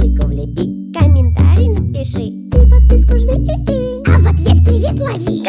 видосику влепи Комментарий напиши И подписку жми. И -и. А в ответ привет лови.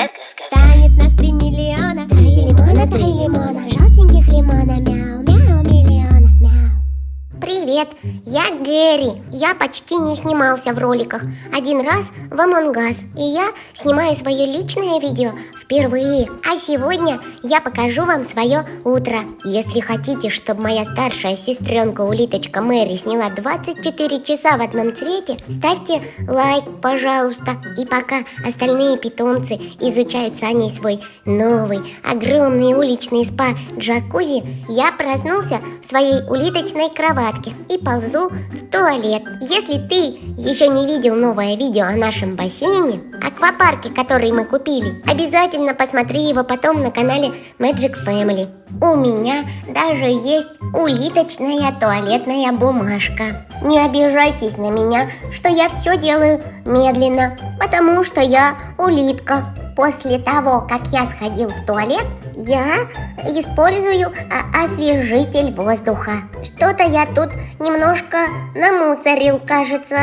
Станет на три миллиона. Три лимона, три лимона. Желтеньких лимона. Мяу, мяу, миллиона. Мяу. Привет, я Гэри. Я почти не снимался в роликах. Один раз в Among Us. И я снимаю свое личное видео впервые. А сегодня я покажу вам свое утро. Если хотите, чтобы моя старшая сестренка улиточка Мэри сняла 24 часа в одном цвете, ставьте лайк, пожалуйста. И пока остальные питомцы изучают с свой новый, огромный уличный спа джакузи, я проснулся в своей улиточной кроватке и ползу в туалет. Если ты еще не видел новое видео о нашем бассейне, аквапарке, который мы купили, обязательно посмотри его потом на канале Magic Family. У меня даже есть улиточная туалетная бумажка. Не обижайтесь на меня, что я все делаю медленно, потому что я улитка. После того, как я сходил в туалет, я использую а, освежитель воздуха. Что-то я тут немножко намусорил, кажется.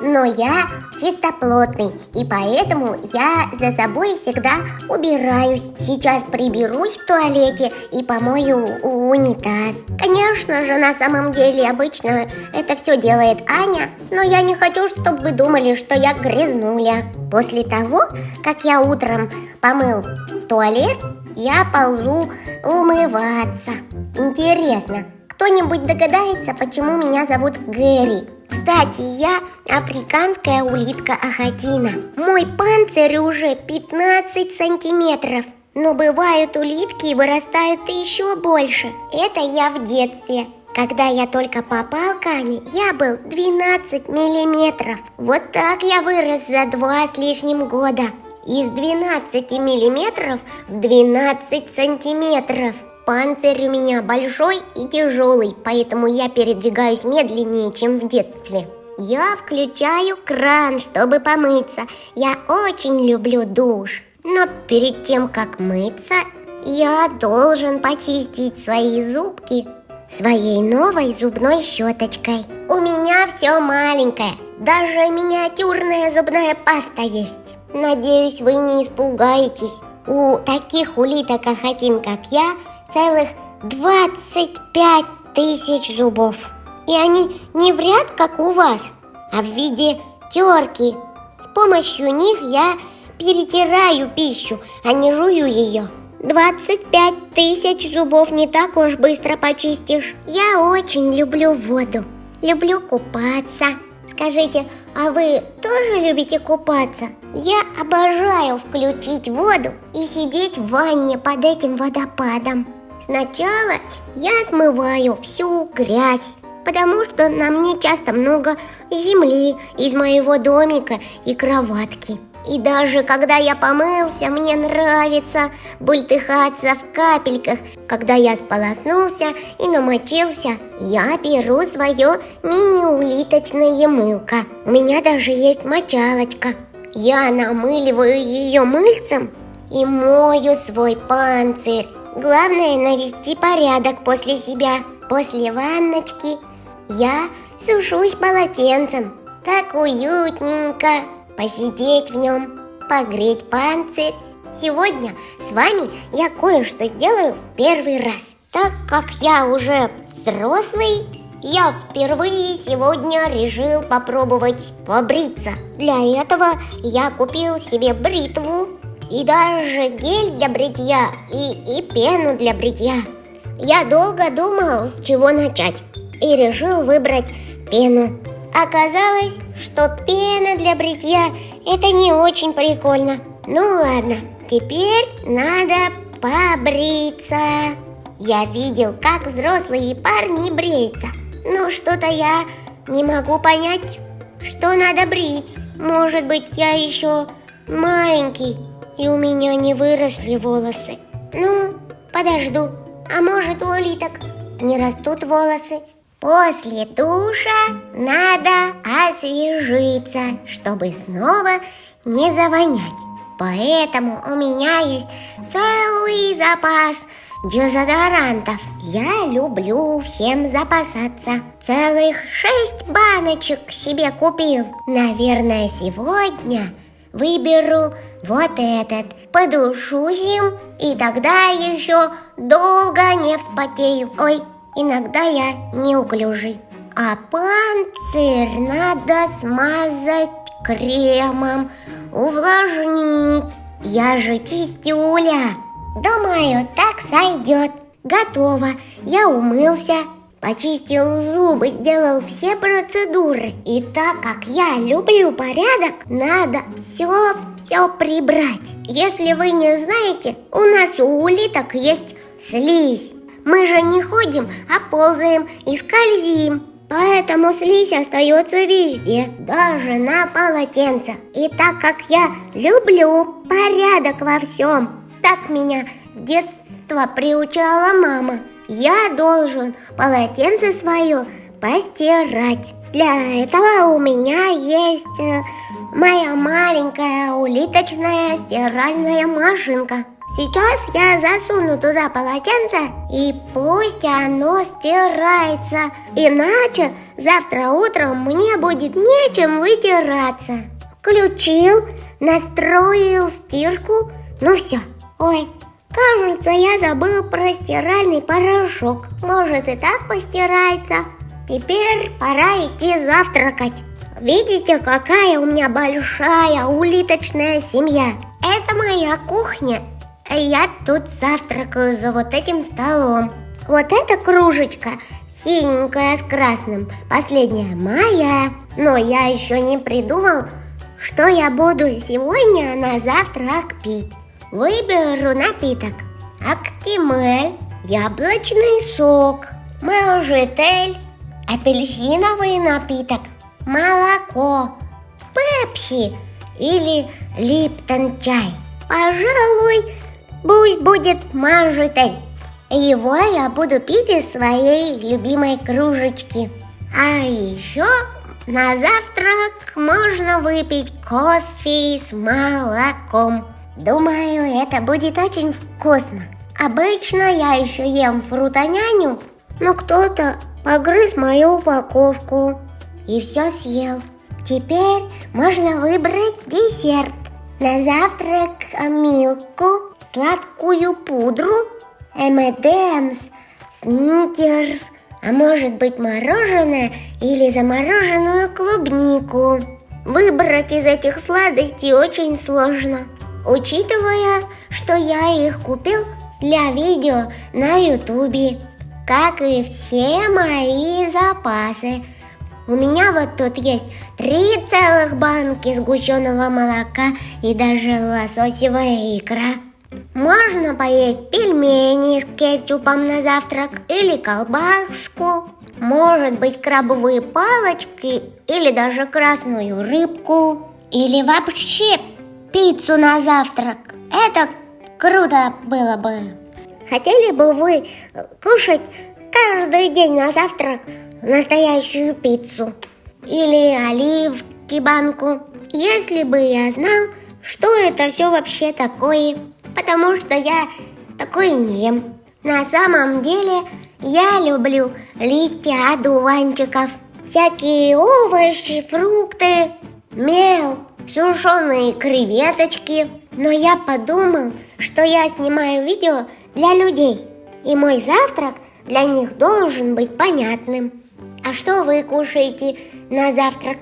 Но я чистоплотный, и поэтому я за собой всегда убираюсь. Сейчас приберусь в туалете и помою унитаз. Конечно же, на самом деле обычно это все делает Аня, но я не хочу, чтобы вы думали, что я грязнуля. После того, как я утром помыл туалет, я ползу умываться. Интересно, кто-нибудь догадается, почему меня зовут Гэри? Кстати, я африканская улитка Ахатина. Мой панцирь уже 15 сантиметров. Но бывают улитки и вырастают еще больше. Это я в детстве. Когда я только попал к Ане, я был 12 миллиметров. Вот так я вырос за два с лишним года. Из 12 миллиметров в 12 сантиметров. Панцирь у меня большой и тяжелый, поэтому я передвигаюсь медленнее, чем в детстве. Я включаю кран, чтобы помыться. Я очень люблю душ. Но перед тем, как мыться, я должен почистить свои зубки своей новой зубной щеточкой. У меня все маленькое, даже миниатюрная зубная паста есть. Надеюсь, вы не испугаетесь. У таких улиток Ахатин, как я, целых 25 тысяч зубов. И они не в ряд, как у вас, а в виде терки. С помощью них я перетираю пищу, а не жую ее. 25 тысяч зубов не так уж быстро почистишь. Я очень люблю воду, люблю купаться. Скажите, а вы тоже любите купаться? Я обожаю включить воду и сидеть в ванне под этим водопадом. Сначала я смываю всю грязь, потому что на мне часто много земли из моего домика и кроватки. И даже когда я помылся, мне нравится бультыхаться в капельках. Когда я сполоснулся и намочился, я беру свое мини-улиточное мылко. У меня даже есть мочалочка. Я намыливаю ее мыльцем и мою свой панцирь. Главное навести порядок после себя. После ванночки я сушусь полотенцем. Так уютненько посидеть в нем, погреть панцирь. Сегодня с вами я кое-что сделаю в первый раз. Так как я уже взрослый, я впервые сегодня решил попробовать побриться. Для этого я купил себе бритву и даже гель для бритья и, и пену для бритья. Я долго думал, с чего начать, и решил выбрать пену. Оказалось, что пена для бритья – это не очень прикольно. Ну ладно, теперь надо побриться. Я видел, как взрослые парни бреются. Но что-то я не могу понять, что надо брить. Может быть, я еще маленький, и у меня не выросли волосы. Ну, подожду. А может, у улиток не растут волосы? После душа надо освежиться, чтобы снова не завонять. Поэтому у меня есть целый запас дезодорантов. Я люблю всем запасаться. Целых шесть баночек себе купил. Наверное, сегодня выберу вот этот. Подушусь им, и тогда еще долго не вспотею. Ой, иногда я неуклюжий. А панцирь надо смазать кремом, увлажнить. Я же чистюля. Думаю, так сойдет. Готово. Я умылся, почистил зубы, сделал все процедуры. И так как я люблю порядок, надо все все прибрать. Если вы не знаете, у нас у улиток есть слизь. Мы же не ходим, а ползаем и скользим. Поэтому слизь остается везде, даже на полотенце. И так как я люблю порядок во всем, так меня с детства приучала мама. Я должен полотенце свое постирать. Для этого у меня есть э, моя маленькая улиточная стиральная машинка. Сейчас я засуну туда полотенце и пусть оно стирается. Иначе завтра утром мне будет нечем вытираться. Включил, настроил стирку. Ну все. Ой, кажется, я забыл про стиральный порошок. Может и так постирается. Теперь пора идти завтракать. Видите, какая у меня большая улиточная семья? Это моя кухня. Я тут завтракаю за вот этим столом. Вот эта кружечка синенькая с красным, последняя моя. Но я еще не придумал, что я буду сегодня на завтрак пить. Выберу напиток. Актимель, яблочный сок, морожетель, апельсиновый напиток, молоко, пепси или липтон чай. Пожалуй, пусть будет мажетель. Его я буду пить из своей любимой кружечки. А еще на завтрак можно выпить кофе с молоком. Думаю, это будет очень вкусно. Обычно я еще ем фрутоняню, но кто-то погрыз мою упаковку и все съел. Теперь можно выбрать десерт. На завтрак милку, сладкую пудру, M&M's, сникерс, а может быть мороженое или замороженную клубнику. Выбрать из этих сладостей очень сложно, учитывая, что я их купил для видео на ютубе как и все мои запасы. У меня вот тут есть три целых банки сгущенного молока и даже лососевая икра. Можно поесть пельмени с кетчупом на завтрак или колбаску. Может быть крабовые палочки или даже красную рыбку. Или вообще пиццу на завтрак. Это круто было бы. Хотели бы вы кушать каждый день на завтрак настоящую пиццу? Или оливки банку? Если бы я знал, что это все вообще такое, потому что я такой не ем. На самом деле я люблю листья одуванчиков, всякие овощи, фрукты, мел, сушеные креветочки. Но я подумал, что я снимаю видео для людей, и мой завтрак для них должен быть понятным. А что вы кушаете на завтрак?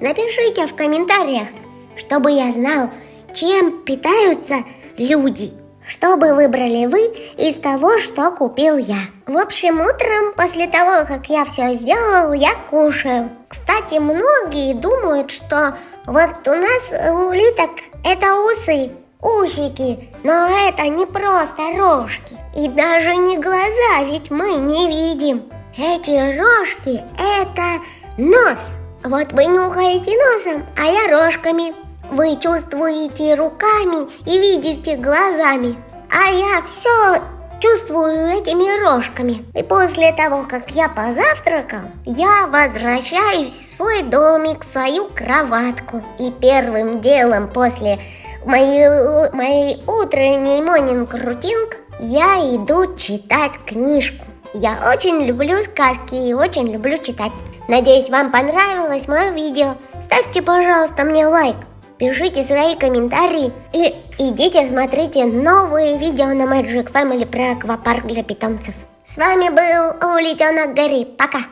Напишите в комментариях, чтобы я знал, чем питаются люди. Что бы выбрали вы из того, что купил я? В общем, утром, после того, как я все сделал, я кушаю. Кстати, многие думают, что вот у нас улиток это усы, усики, но это не просто рожки. И даже не глаза, ведь мы не видим. Эти рожки – это нос. Вот вы нюхаете носом, а я рожками. Вы чувствуете руками и видите глазами. А я все чувствую этими рожками. И после того, как я позавтракал, я возвращаюсь в свой домик, в свою кроватку. И первым делом после моей, моей утренней монинг рутинг я иду читать книжку. Я очень люблю сказки и очень люблю читать. Надеюсь, вам понравилось мое видео. Ставьте, пожалуйста, мне лайк. Пишите свои комментарии и идите смотрите новые видео на Magic Family про аквапарк для питомцев. С вами был Улитенок Гарри. Пока!